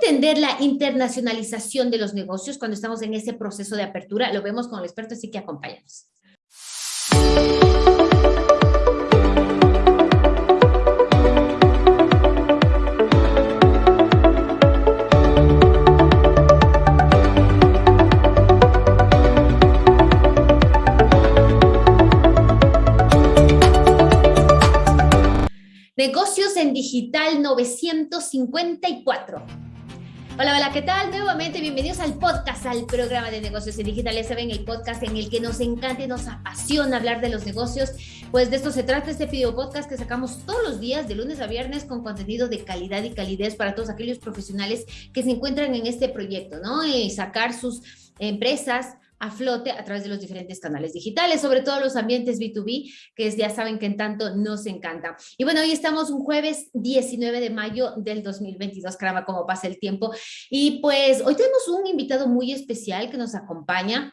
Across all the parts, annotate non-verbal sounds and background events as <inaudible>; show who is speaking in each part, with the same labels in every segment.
Speaker 1: entender la internacionalización de los negocios cuando estamos en ese proceso de apertura? Lo vemos con el experto, así que acompáñanos. Negocios en Digital 954. Hola, hola, ¿qué tal? Nuevamente bienvenidos al podcast, al programa de negocios en digital. Ya saben, el podcast en el que nos encanta y nos apasiona hablar de los negocios. Pues de esto se trata este video podcast que sacamos todos los días, de lunes a viernes, con contenido de calidad y calidez para todos aquellos profesionales que se encuentran en este proyecto, ¿no? Y sacar sus empresas a flote a través de los diferentes canales digitales, sobre todo los ambientes B2B, que ya saben que en tanto nos encanta. Y bueno, hoy estamos un jueves 19 de mayo del 2022, caramba, cómo pasa el tiempo. Y pues hoy tenemos un invitado muy especial que nos acompaña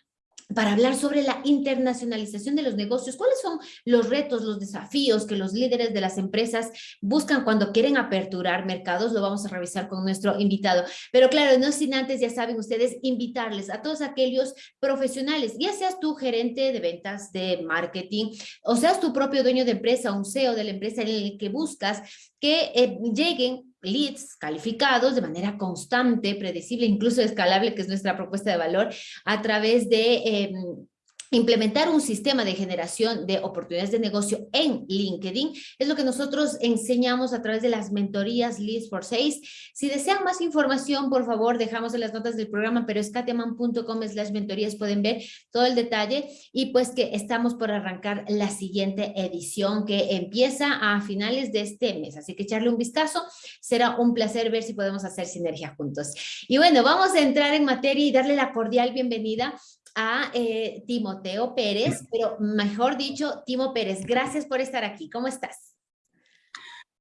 Speaker 1: para hablar sobre la internacionalización de los negocios. ¿Cuáles son los retos, los desafíos que los líderes de las empresas buscan cuando quieren aperturar mercados? Lo vamos a revisar con nuestro invitado. Pero claro, no sin antes, ya saben ustedes, invitarles a todos aquellos profesionales, ya seas tú gerente de ventas, de marketing, o seas tu propio dueño de empresa, un CEO de la empresa en el que buscas que eh, lleguen leads calificados de manera constante, predecible, incluso escalable, que es nuestra propuesta de valor, a través de em, Implementar un sistema de generación de oportunidades de negocio en LinkedIn es lo que nosotros enseñamos a través de las mentorías Leads for Sales. Si desean más información, por favor, dejamos en las notas del programa, pero es kateman.com slash mentorías, pueden ver todo el detalle y pues que estamos por arrancar la siguiente edición que empieza a finales de este mes. Así que echarle un vistazo, será un placer ver si podemos hacer sinergia juntos. Y bueno, vamos a entrar en materia y darle la cordial bienvenida a eh, Timoteo Pérez, pero mejor dicho, Timo Pérez, gracias por estar aquí. ¿Cómo estás?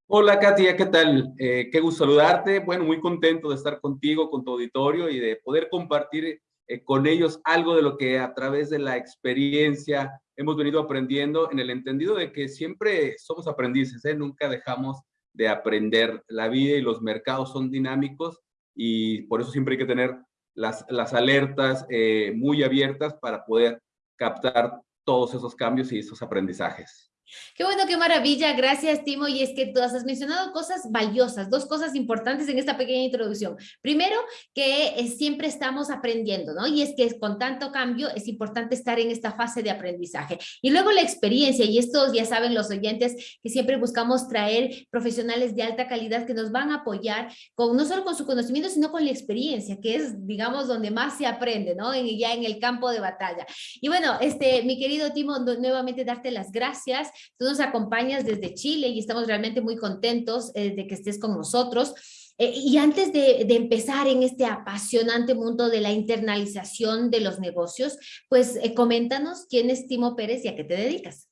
Speaker 2: Hola Katia, ¿qué tal? Eh, qué gusto saludarte. Bueno, muy contento de estar contigo, con tu auditorio y de poder compartir eh, con ellos algo de lo que a través de la experiencia hemos venido aprendiendo en el entendido de que siempre somos aprendices, nunca dejamos de aprender. La vida y los mercados son dinámicos y por eso siempre hay que tener las, las alertas eh, muy abiertas para poder captar todos esos cambios y esos aprendizajes.
Speaker 1: Qué bueno, qué maravilla. Gracias, Timo. Y es que tú has mencionado cosas valiosas, dos cosas importantes en esta pequeña introducción. Primero, que eh, siempre estamos aprendiendo, ¿no? Y es que con tanto cambio es importante estar en esta fase de aprendizaje. Y luego la experiencia, y estos ya saben los oyentes que siempre buscamos traer profesionales de alta calidad que nos van a apoyar con no solo con su conocimiento, sino con la experiencia, que es, digamos, donde más se aprende, ¿no? En, ya en el campo de batalla. Y bueno, este, mi querido Timo, nuevamente darte las gracias Tú nos acompañas desde Chile y estamos realmente muy contentos eh, de que estés con nosotros. Eh, y antes de, empezar en este apasionante mundo de la internalización de los negocios, pues eh, coméntanos quién es Timo Pérez y a qué te dedicas.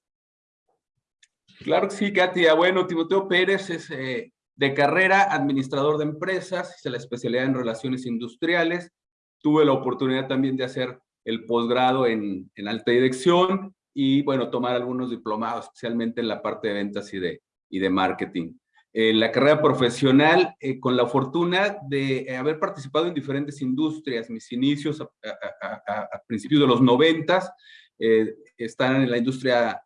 Speaker 2: Claro que sí, Katia. Bueno, Timoteo Pérez es de carrera administrador de empresas, hice la especialidad en relaciones industriales. Tuve la oportunidad también de hacer el posgrado en, en alta dirección y bueno, tomar algunos diplomados, especialmente en la parte de ventas y de, y de marketing. Eh, la carrera profesional, eh, con la fortuna de eh, haber participado en diferentes industrias, mis inicios a, principios de los noventas, están en la industria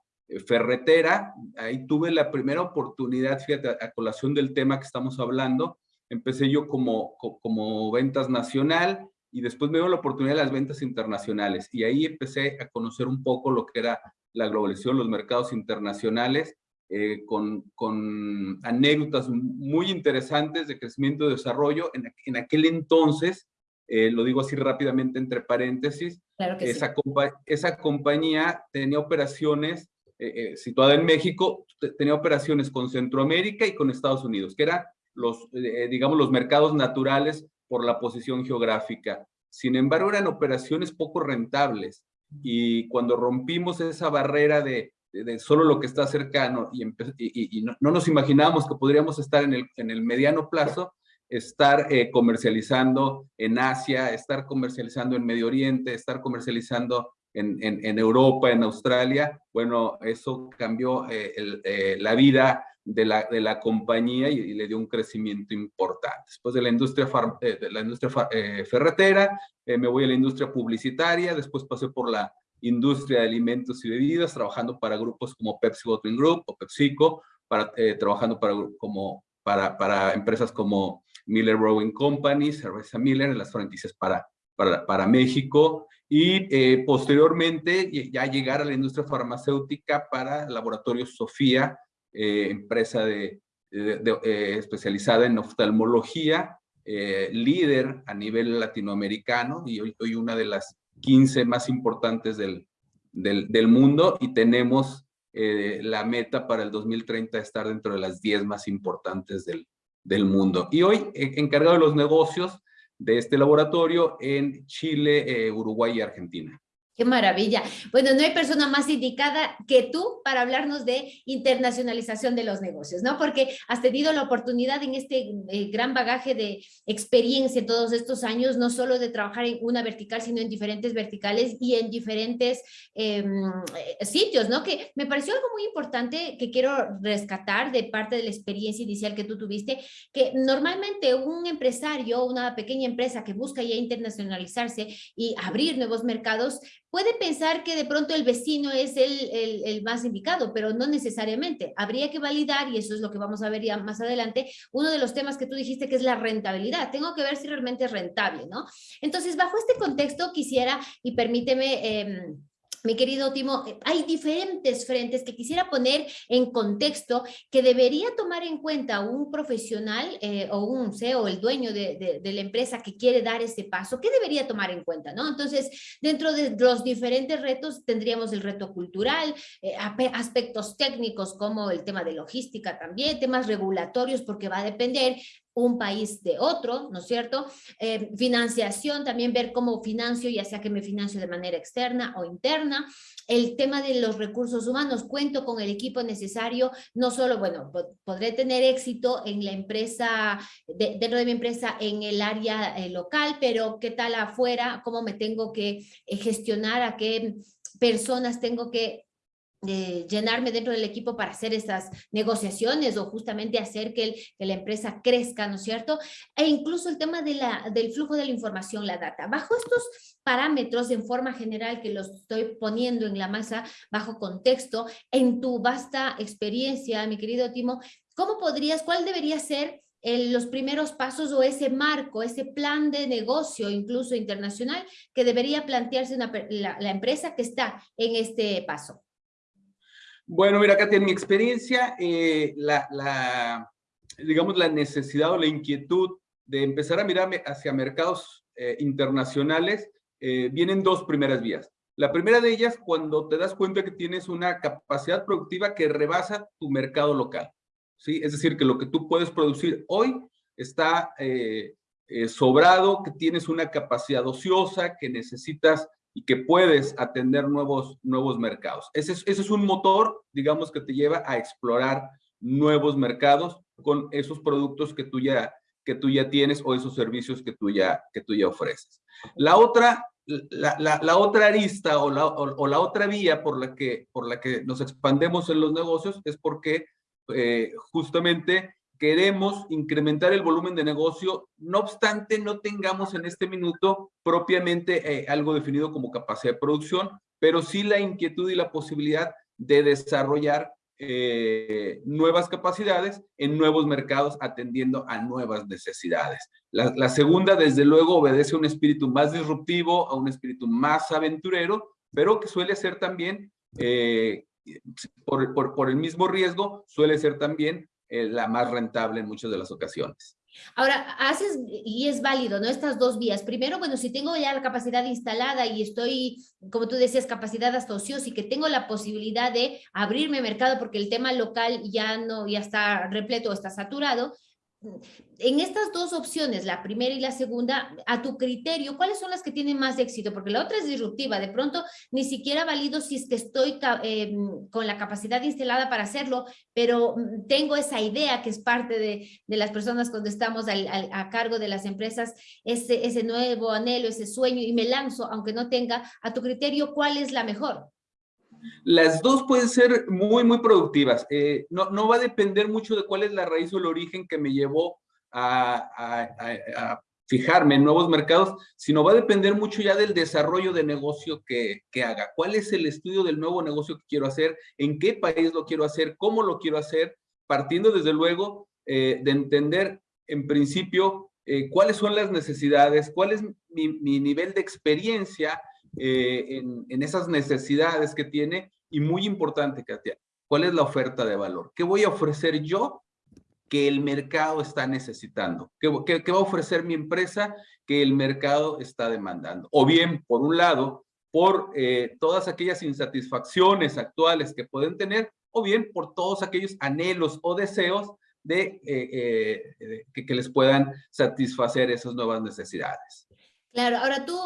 Speaker 2: ferretera, ahí tuve la primera oportunidad, fíjate, a, colación del tema que estamos hablando, empecé yo como, como ventas nacional, y después me dio la oportunidad de las ventas internacionales y ahí empecé a conocer un poco lo que era la globalización, los mercados internacionales, eh, con, con, anécdotas muy interesantes de crecimiento y desarrollo. En, en aquel entonces, eh, lo digo así rápidamente entre paréntesis, esa, esa compañía tenía operaciones eh, situada en México, tenía operaciones con Centroamérica y con Estados Unidos, que eran los, digamos, los mercados naturales por la posición geográfica. Sin embargo, eran operaciones poco rentables y cuando rompimos esa barrera de, solo lo que está cercano y, no, nos imaginábamos que podríamos estar en el, mediano plazo, estar eh, comercializando en Asia, estar comercializando en Medio Oriente, estar comercializando en Europa, en Australia, bueno, eso cambió eh, eh, la vida de la, de la compañía y, le dio un crecimiento importante. Después de la industria, eh, de la industria eh, ferretera, eh, me voy a la industria publicitaria, después pasé por la industria de alimentos y bebidas, trabajando para grupos como Pepsi Bottling Group o PepsiCo, para, trabajando para, como, para, para empresas como Miller Brewing Company, Cerveza Miller, las franquicias para, para, para México, y posteriormente ya llegar a la industria farmacéutica para Laboratorios Sofía, eh, empresa de, eh, especializada en oftalmología, eh, líder a nivel latinoamericano y hoy, una de las 15 más importantes del, del, del mundo y tenemos la meta para el 2030 estar dentro de las 10 más importantes del, del mundo. Y hoy encargado de los negocios de este laboratorio en Chile, Uruguay y Argentina.
Speaker 1: Qué maravilla. Bueno, no hay persona más indicada que tú para hablarnos de internacionalización de los negocios, ¿no? Porque has tenido la oportunidad en este eh, gran bagaje de experiencia en todos estos años, no solo de trabajar en una vertical, sino en diferentes verticales y en diferentes em, eh, sitios, ¿no? Que me pareció algo muy importante que quiero rescatar de parte de la experiencia inicial que tú tuviste, que normalmente un empresario, una pequeña empresa que busca ya internacionalizarse y abrir nuevos mercados, Puede pensar que de pronto el vecino es el, el, más indicado, pero no necesariamente. Habría que validar, y eso es lo que vamos a ver ya más adelante, uno de los temas que tú dijiste que es la rentabilidad. Tengo que ver si realmente es rentable, ¿no? Entonces, bajo este contexto quisiera, y permíteme... Eh, mi querido Timo, eh, hay diferentes frentes que quisiera poner en contexto que debería tomar en cuenta un profesional eh, o un CEO, el dueño de, la empresa que quiere dar ese paso, ¿qué debería tomar en cuenta? ¿no? Entonces, dentro de los diferentes retos tendríamos el reto cultural, eh, aspectos técnicos como el tema de logística también, temas regulatorios porque va a depender un país de otro, ¿no es cierto? Eh, financiación, también ver cómo financio, ya sea que me financio de manera externa o interna. El tema de los recursos humanos, cuento con el equipo necesario, no solo, bueno, podré tener éxito en la empresa, dentro de mi empresa en el área eh, local, pero qué tal afuera, cómo me tengo que eh, gestionar, a qué personas tengo que llenarme dentro del equipo para hacer esas negociaciones o justamente hacer que, la empresa crezca, ¿no es cierto? E incluso el tema de la, del flujo de la información, la data. Bajo estos parámetros en forma general que los estoy poniendo en la masa bajo contexto, en tu vasta experiencia, mi querido Timo, ¿cómo podrías, cuál debería ser los primeros pasos o ese marco, ese plan de negocio, incluso internacional, que debería plantearse la, la empresa que está en este paso?
Speaker 2: Bueno, mira, Katia, en mi experiencia, eh, la, digamos, la necesidad o la inquietud de empezar a mirar hacia mercados eh, internacionales eh, vienen dos primeras vías. La primera de ellas, cuando te das cuenta que tienes una capacidad productiva que rebasa tu mercado local. ¿sí? Es decir, que lo que tú puedes producir hoy está sobrado, que tienes una capacidad ociosa, que necesitas y que puedes atender nuevos, nuevos mercados. Ese es, ese es un motor, digamos, que te lleva a explorar nuevos mercados con esos productos que tú ya, que tú ya tienes o esos servicios que tú ya, que tú ya ofreces. La otra, la, la, otra arista o la, o, la otra vía por la, que, por la que nos expandemos en los negocios es porque eh, justamente queremos incrementar el volumen de negocio, no obstante no tengamos en este minuto propiamente eh, algo definido como capacidad de producción, pero sí la inquietud y la posibilidad de desarrollar eh, nuevas capacidades en nuevos mercados atendiendo a nuevas necesidades. La, segunda, desde luego, obedece a un espíritu más disruptivo, a un espíritu más aventurero, pero que suele ser también, eh, por, el mismo riesgo, suele ser también la más rentable en muchas de las ocasiones.
Speaker 1: Ahora, haces, y es válido, ¿no? Estas dos vías. Primero, bueno, si tengo ya la capacidad instalada y estoy, como tú decías, capacidad hasta ociosa y que tengo la posibilidad de abrirme mercado porque el tema local ya no, ya está repleto está saturado, en estas dos opciones, la primera y la segunda, a tu criterio, ¿cuáles son las que tienen más éxito? Porque la otra es disruptiva, de pronto ni siquiera valido si es que estoy eh, con la capacidad instalada para hacerlo, pero mm, tengo esa idea que es parte de, las personas cuando estamos a cargo de las empresas, ese, ese nuevo anhelo, ese sueño, y me lanzo, aunque no tenga, a tu criterio, ¿cuál es la mejor?
Speaker 2: Las dos pueden ser muy, muy productivas. Eh, no, no, va a depender mucho de cuál es la raíz o el origen que me llevó a, a, fijarme en nuevos mercados, sino va a depender mucho ya del desarrollo de negocio que, que, haga. ¿Cuál es el estudio del nuevo negocio que quiero hacer? ¿En qué país lo quiero hacer? ¿Cómo lo quiero hacer? Partiendo desde luego eh, de entender en principio eh, cuáles son las necesidades, cuál es mi nivel de experiencia eh, en, esas necesidades que tiene y muy importante, Katia, ¿cuál es la oferta de valor? ¿Qué voy a ofrecer yo que el mercado está necesitando? ¿Qué, qué, va a ofrecer mi empresa que el mercado está demandando? O bien, por un lado, por eh, todas aquellas insatisfacciones actuales que pueden tener, o bien por todos aquellos anhelos o deseos de eh, que les puedan satisfacer esas nuevas necesidades.
Speaker 1: Claro, ahora tú,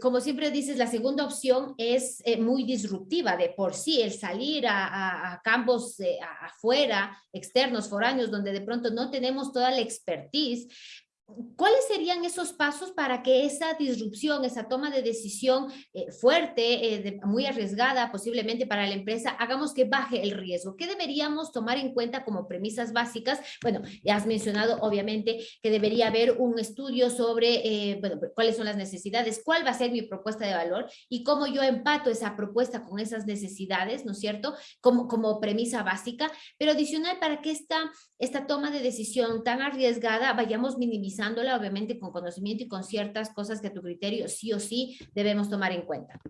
Speaker 1: como siempre dices, la segunda opción es eh, muy disruptiva de por sí, el salir a, campos afuera, externos, foráneos, donde de pronto no tenemos toda la expertise, ¿Cuáles serían esos pasos para que esa disrupción, esa toma de decisión eh, fuerte, eh, muy arriesgada posiblemente para la empresa, hagamos que baje el riesgo? ¿Qué deberíamos tomar en cuenta como premisas básicas? Bueno, ya has mencionado obviamente que debería haber un estudio sobre eh, bueno, cuáles son las necesidades, cuál va a ser mi propuesta de valor y cómo yo empato esa propuesta con esas necesidades, ¿no es cierto? Como, como premisa básica, pero adicional para que esta, esta toma de decisión tan arriesgada vayamos minimizando obviamente con conocimiento y con ciertas cosas que a tu criterio sí o sí debemos tomar en cuenta.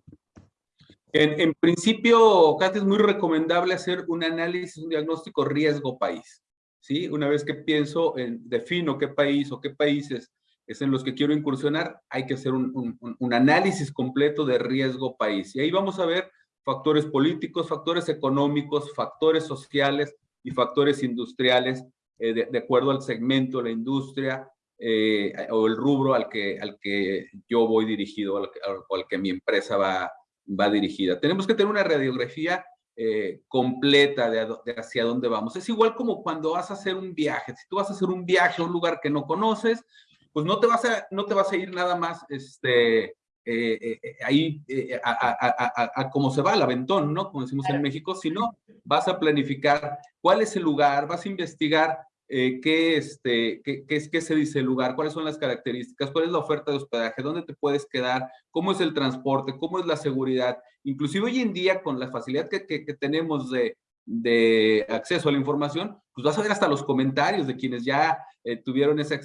Speaker 2: En, en principio, Katy, es muy recomendable hacer un análisis, un diagnóstico riesgo-país. ¿sí? Una vez que pienso, en, defino qué país o qué países es en los que quiero incursionar, hay que hacer un, análisis completo de riesgo-país. Y ahí vamos a ver factores políticos, factores económicos, factores sociales y factores industriales eh, de, de, acuerdo al segmento, la industria, eh, o el rubro al que, al que yo voy dirigido, al, al que mi empresa va, va dirigida. Tenemos que tener una radiografía eh, completa de, de, hacia dónde vamos. Es igual como cuando vas a hacer un viaje. Si tú vas a hacer un viaje a un lugar que no conoces, pues no te vas a, no te vas a ir nada más este, eh, eh, ahí eh, a, a, a, a, cómo se va, al aventón, ¿no? Como decimos claro. en México, sino vas a planificar cuál es el lugar, vas a investigar eh, qué, este, qué, qué, qué, se dice el lugar, cuáles son las características, cuál es la oferta de hospedaje, dónde te puedes quedar, cómo es el transporte, cómo es la seguridad. Inclusive hoy en día con la facilidad que, que tenemos de, de acceso a la información, pues vas a ver hasta los comentarios de quienes ya eh, tuvieron esa,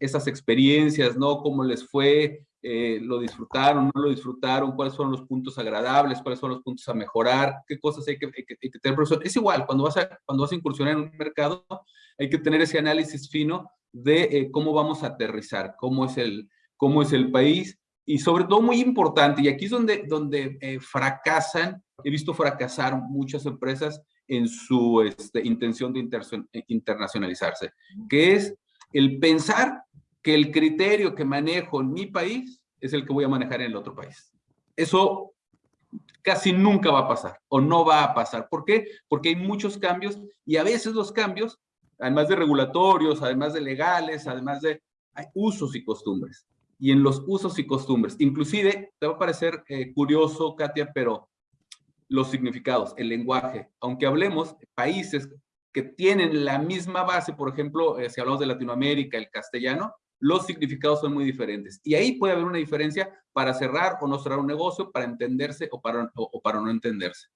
Speaker 2: esas experiencias, ¿no? Cómo les fue, eh, lo disfrutaron, no lo disfrutaron, cuáles fueron los puntos agradables, cuáles son los puntos a mejorar, qué cosas hay que, hay que, hay tener. Es igual, cuando vas, a, cuando vas a incursionar en un mercado, hay que tener ese análisis fino de eh, cómo vamos a aterrizar, cómo es, el, cómo es el país, y sobre todo muy importante, y aquí es donde, donde fracasan, he visto fracasar muchas empresas en su este, intención de inter internacionalizarse, que es el pensar que el criterio que manejo en mi país es el que voy a manejar en el otro país. Eso casi nunca va a pasar o no va a pasar. ¿Por qué? Porque hay muchos cambios y a veces los cambios, además de regulatorios, además de legales, además de usos y costumbres. Y en los usos y costumbres, inclusive, te va a parecer eh, curioso, Katia, pero los significados, el lenguaje, aunque hablemos de países que tienen la misma base, por ejemplo, eh, si hablamos de Latinoamérica, el castellano, los significados son muy diferentes. Y ahí puede haber una diferencia para cerrar o no cerrar un negocio, para entenderse o para, o, o para no entenderse.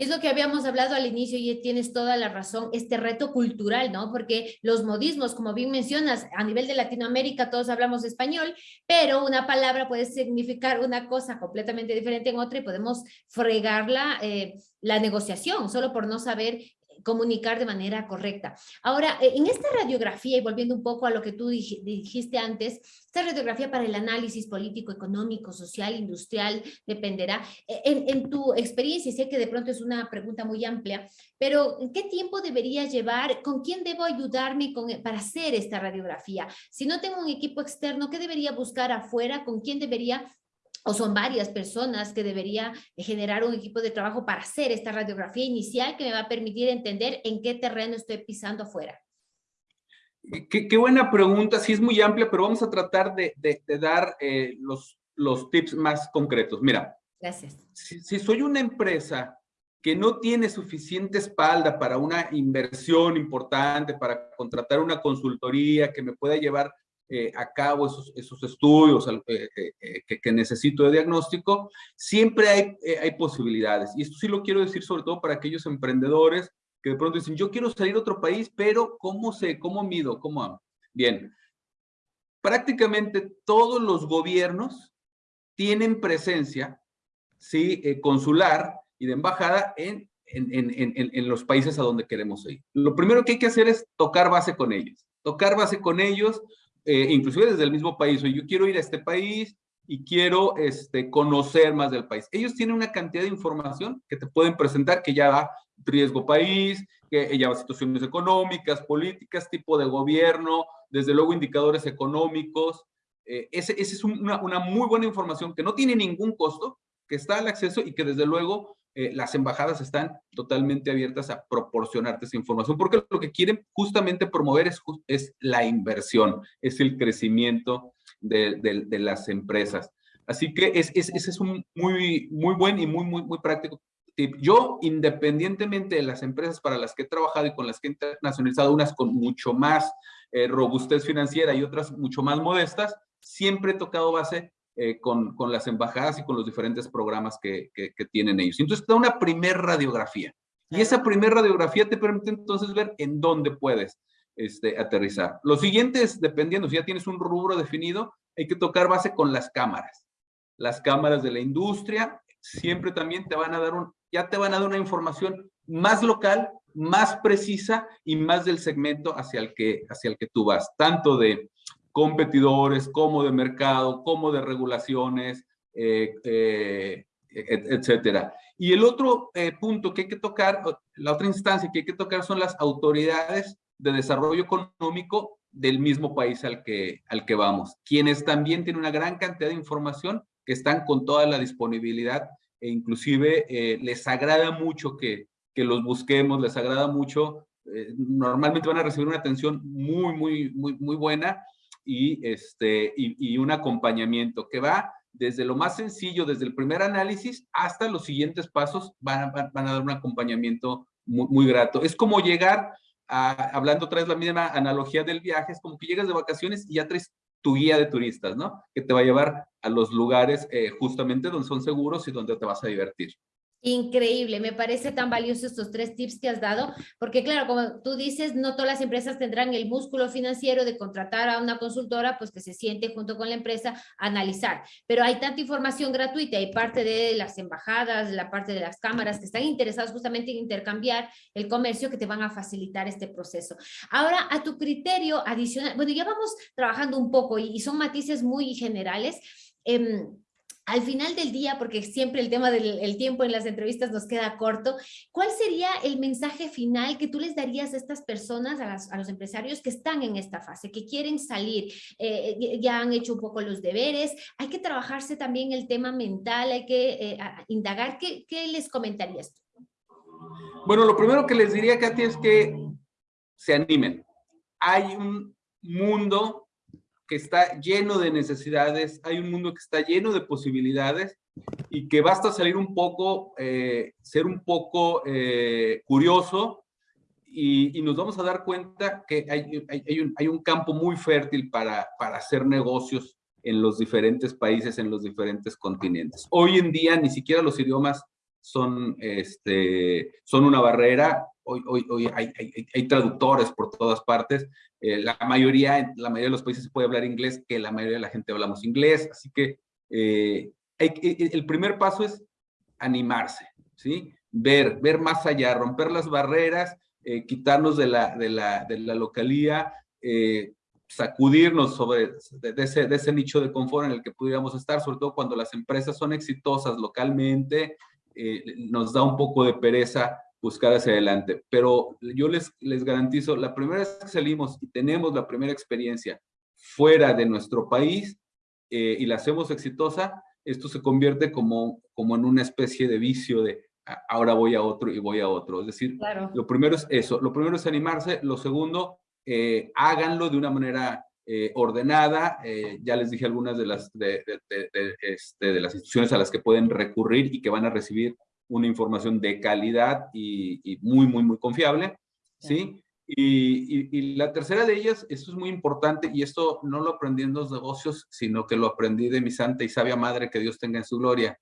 Speaker 1: Es lo que habíamos hablado al inicio y tienes toda la razón, este reto cultural, ¿no? Porque los modismos, como bien mencionas, a nivel de Latinoamérica todos hablamos español, pero una palabra puede significar una cosa completamente diferente en otra y podemos fregarla eh, la negociación solo por no saber comunicar de manera correcta. Ahora, eh, en esta radiografía, y volviendo un poco a lo que tú dijiste antes, esta radiografía para el análisis político, económico, social, industrial, dependerá. Eh, en, tu experiencia, sé que de pronto es una pregunta muy amplia, pero ¿qué tiempo debería llevar? ¿Con quién debo ayudarme para hacer esta radiografía? Si no tengo un equipo externo, ¿qué debería buscar afuera? ¿Con quién debería o son varias personas que debería generar un equipo de trabajo para hacer esta radiografía inicial que me va a permitir entender en qué terreno estoy pisando afuera.
Speaker 2: Qué, qué buena pregunta, sí es muy amplia, pero vamos a tratar de, de, de dar eh, los, los tips más concretos. Mira,
Speaker 1: Gracias.
Speaker 2: Si, si, soy una empresa que no tiene suficiente espalda para una inversión importante, para contratar una consultoría que me pueda llevar eh, a cabo esos, esos estudios eh, eh, que, que, necesito de diagnóstico, siempre hay, hay posibilidades. Y esto sí lo quiero decir sobre todo para aquellos emprendedores que de pronto dicen, yo quiero salir a otro país, pero ¿cómo sé? ¿Cómo mido? ¿Cómo hago? Bien, prácticamente todos los gobiernos tienen presencia ¿sí? consular y de embajada en, en, en, en, los países a donde queremos ir. Lo primero que hay que hacer es tocar base con ellos. Tocar base con ellos, eh, inclusive desde el mismo país. yo quiero ir a este país y quiero este, conocer más del país. Ellos tienen una cantidad de información que te pueden presentar que ya va riesgo país, que ya va situaciones económicas, políticas, tipo de gobierno, desde luego indicadores económicos. Eh, ese, ese, es una, una muy buena información que no tiene ningún costo, que está al acceso y que desde luego eh, las embajadas están totalmente abiertas a proporcionarte esa información, porque lo que quieren justamente promover es, es la inversión, es el crecimiento de, de, las empresas. Así que es, es, ese es un muy, muy buen y muy, muy, muy práctico tip. Yo, independientemente de las empresas para las que he trabajado y con las que he internacionalizado, unas con mucho más eh, robustez financiera y otras mucho más modestas, siempre he tocado base eh, con, con, las embajadas y con los diferentes programas que, que, tienen ellos. Entonces, te da una primer radiografía. Y esa primer radiografía te permite entonces ver en dónde puedes este, aterrizar. Lo siguiente es, dependiendo, si ya tienes un rubro definido, hay que tocar base con las cámaras. Las cámaras de la industria siempre también te van a dar un, ya te van a dar una información más local, más precisa y más del segmento hacia el que, hacia el que tú vas, tanto de competidores, como de mercado, como de regulaciones, eh, eh, etcétera. Y el otro eh, punto que hay que tocar, la otra instancia que hay que tocar son las autoridades de desarrollo económico del mismo país al que, al que vamos, quienes también tienen una gran cantidad de información que están con toda la disponibilidad e inclusive les agrada mucho que, que los busquemos, les agrada mucho, normalmente van a recibir una atención muy, muy, muy, muy buena y, este, y, un acompañamiento que va desde lo más sencillo, desde el primer análisis, hasta los siguientes pasos van, van, a dar un acompañamiento muy, muy, grato. Es como llegar, a, hablando otra vez la misma analogía del viaje, es como que llegas de vacaciones y ya traes tu guía de turistas, ¿no? Que te va a llevar a los lugares eh, justamente donde son seguros y donde te vas a divertir.
Speaker 1: Increíble, me parece tan valioso estos tres tips que has dado, porque claro, como tú dices, no todas las empresas tendrán el músculo financiero de contratar a una consultora, pues que se siente junto con la empresa a analizar, pero hay tanta información gratuita, hay parte de las embajadas, la parte de las cámaras que están interesados justamente en intercambiar el comercio que te van a facilitar este proceso. Ahora, a tu criterio adicional, bueno, ya vamos trabajando un poco y, son matices muy generales, eh, al final del día, porque siempre el tema del tiempo en las entrevistas nos queda corto, ¿cuál sería el mensaje final que tú les darías a estas personas, a, los empresarios que están en esta fase, que quieren salir, eh, ya han hecho un poco los deberes, hay que trabajarse también el tema mental, hay que eh, indagar, ¿qué, ¿qué les comentarías tú?
Speaker 2: Bueno, lo primero que les diría, Katy, es que se animen. Hay un mundo que está lleno de necesidades, hay un mundo que está lleno de posibilidades y que basta salir un poco, eh, ser un poco eh, curioso y, nos vamos a dar cuenta que hay, hay, un, hay, un, campo muy fértil para, para hacer negocios en los diferentes países, en los diferentes continentes. Hoy en día ni siquiera los idiomas son, este, son una barrera. Hoy, hoy, hoy hay, hay, hay, traductores por todas partes. Eh, la, mayoría, la mayoría de los países se puede hablar inglés, que la mayoría de la gente hablamos inglés. Así que eh, hay, el primer paso es animarse, ¿sí? Ver, ver más allá, romper las barreras, eh, quitarnos de la, de la, de la localía, sacudirnos sobre de, ese, de ese nicho de confort en el que pudiéramos estar, sobre todo cuando las empresas son exitosas localmente, eh, nos da un poco de pereza buscar hacia adelante. Pero yo les, les garantizo, la primera vez que salimos y tenemos la primera experiencia fuera de nuestro país eh, y la hacemos exitosa, esto se convierte como, como en una especie de vicio de ahora voy a otro y voy a otro. Es decir, lo primero es eso, lo primero es animarse, lo segundo, eh, háganlo de una manera eh, ordenada. Eh, ya les dije algunas de las, de, este, de, las instituciones a las que pueden recurrir y que van a recibir una información de calidad y, muy, muy, muy confiable, ¿sí? Y, y, la tercera de ellas, esto es muy importante, y esto no lo aprendí en los negocios, sino que lo aprendí de mi santa y sabia madre, que Dios tenga en su gloria.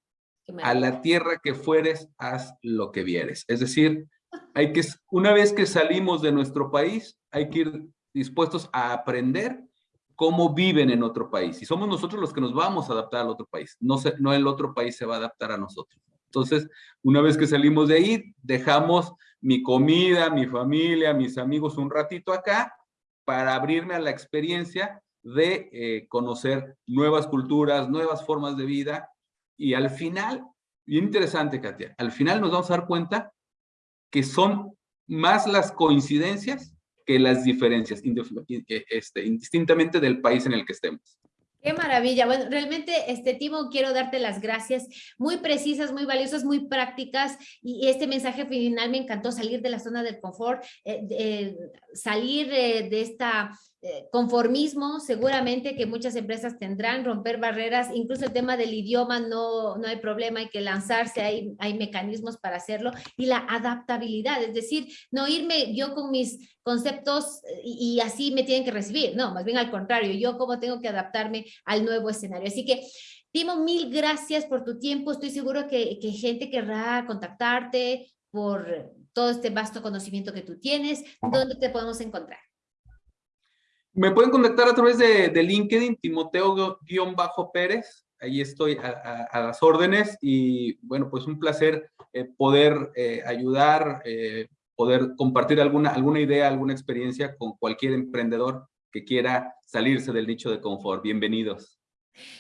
Speaker 2: A la tierra que fueres, haz lo que vieres. Es decir, hay que, una vez que salimos de nuestro país, hay que ir dispuestos a aprender cómo viven en otro país. Y somos nosotros los que nos vamos a adaptar al otro país, no, el otro país se va a adaptar a nosotros. Entonces, una vez que salimos de ahí, dejamos mi comida, mi familia, mis amigos un ratito acá para abrirme a la experiencia de eh, conocer nuevas culturas, nuevas formas de vida y al final, interesante Katia, al final nos vamos a dar cuenta que son más las coincidencias que las diferencias, este, indistintamente del país en el que estemos.
Speaker 1: Qué maravilla. Bueno, realmente, este Timo, quiero darte las gracias muy precisas, muy valiosas, muy prácticas y este mensaje final me encantó, salir de la zona del confort, eh, eh, salir eh, de esta conformismo seguramente que muchas empresas tendrán, romper barreras, incluso el tema del idioma no, no hay problema, hay que lanzarse, hay, hay mecanismos para hacerlo, y la adaptabilidad, es decir, no irme yo con mis conceptos eh, y, así me tienen que recibir, no, más bien al contrario, yo como tengo que adaptarme al nuevo escenario. Así que Timo, mil gracias por tu tiempo. Estoy seguro que, que, gente querrá contactarte por todo este vasto conocimiento que tú tienes. ¿Dónde te podemos encontrar?
Speaker 2: Me pueden contactar a través de, LinkedIn, Timoteo-Pérez. Ahí estoy a, las órdenes y bueno, pues un placer eh, poder eh, ayudar, eh, poder compartir alguna, alguna idea, alguna experiencia con cualquier emprendedor que quiera salirse del nicho de confort. Bienvenidos.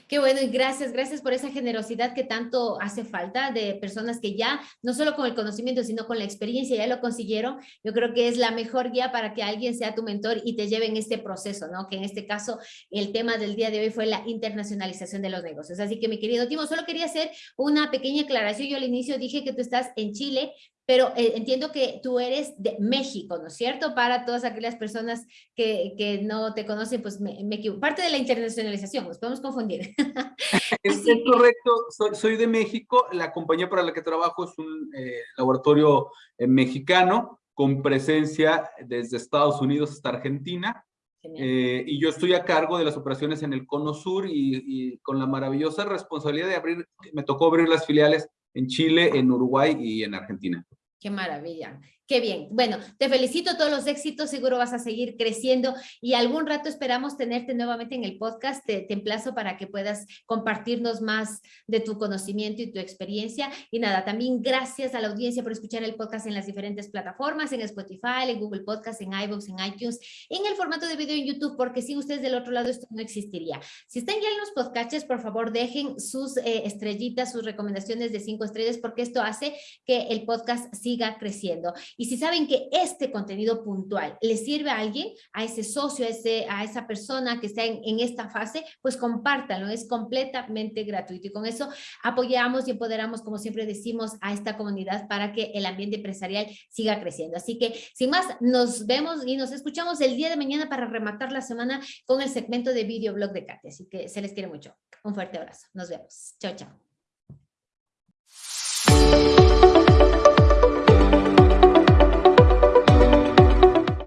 Speaker 1: Qué bueno y gracias, gracias por esa generosidad que tanto hace falta de personas que ya, no solo con el conocimiento, sino con la experiencia ya lo consiguieron. Yo creo que es la mejor guía para que alguien sea tu mentor y te lleve en este proceso, ¿no? Que en este caso el tema del día de hoy fue la internacionalización de los negocios. Así que mi querido Timo, solo quería hacer una pequeña aclaración. Yo al inicio dije que tú estás en Chile, pero eh, entiendo que tú eres de México, ¿no es cierto? Para todas aquellas personas que, que no te conocen, pues me, me, equivoco. Parte de la internacionalización, nos podemos confundir. <laughs>
Speaker 2: es, correcto, soy, soy, de México, la compañía para la que trabajo es un eh, laboratorio eh, mexicano con presencia desde Estados Unidos hasta Argentina. y yo estoy a cargo de las operaciones en el Cono Sur y, y con la maravillosa responsabilidad de abrir, me tocó abrir las filiales en Chile, en Uruguay y en Argentina.
Speaker 1: Qué maravilla. Qué bien. Bueno, te felicito todos los éxitos, seguro vas a seguir creciendo y algún rato esperamos tenerte nuevamente en el podcast. Te, emplazo para que puedas compartirnos más de tu conocimiento y tu experiencia. Y nada, también gracias a la audiencia por escuchar el podcast en las diferentes plataformas, en Spotify, en Google Podcast, en iVoox, en iTunes, en el formato de video en YouTube, porque sin ustedes del otro lado esto no existiría. Si están ya en los podcasts, por favor dejen sus eh, estrellitas, sus recomendaciones de cinco estrellas, porque esto hace que el podcast siga creciendo. Y si saben que este contenido puntual le sirve a alguien, a ese socio, a, esa persona que está en, esta fase, pues compártanlo, es completamente gratuito. Y con eso apoyamos y empoderamos, como siempre decimos, a esta comunidad para que el ambiente empresarial siga creciendo. Así que, sin más, nos vemos y nos escuchamos el día de mañana para rematar la semana con el segmento de videoblog de Katy. Así que se les quiere mucho. Un fuerte abrazo. Nos vemos. Chao, chao.